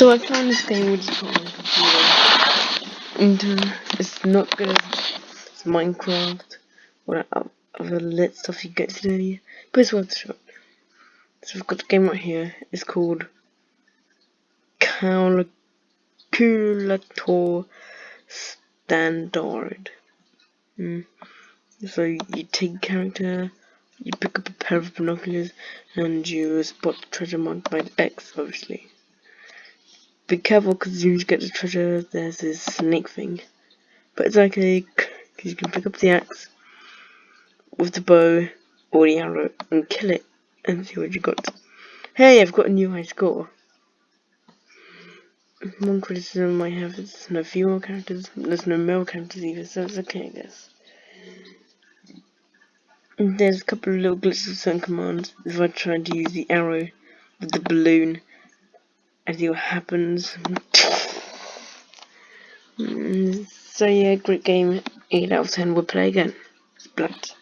So I found this game is called my computer. And it's not good as Minecraft or other lit stuff you get today, but it's worth a shot. So we've got the game right here. It's called Calculator Standard. Mm. So you take character, you pick up a pair of binoculars, and you spot the treasure marked by the X, obviously. Be careful because you get the treasure, there's this snake thing. But it's okay, because you can pick up the axe with the bow or the arrow and kill it and see what you got. Hey, I've got a new high score. One criticism I have is there's no female characters, there's no male characters either, so it's okay, I guess. There's a couple of little glitches with certain commands. If I try to use the arrow with the balloon, see what happens. Mm, so yeah, great game. 8 out of 10. We'll play again. Splat.